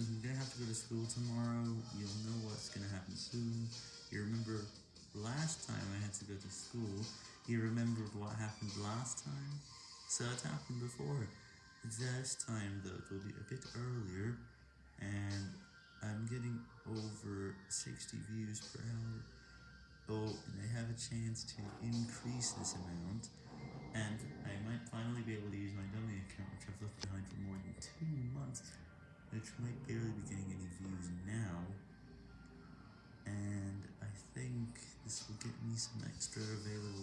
I'm gonna have to go to school tomorrow, you'll know what's gonna happen soon. You remember last time I had to go to school, you remembered what happened last time? So it happened before. This time though, it will be a bit earlier, and I'm getting over 60 views per hour. Oh, and I have a chance to increase this amount, and I might finally be able to use my dummy account, which I've left behind for more than two months, which might barely be getting any views now, and I think this will get me some extra available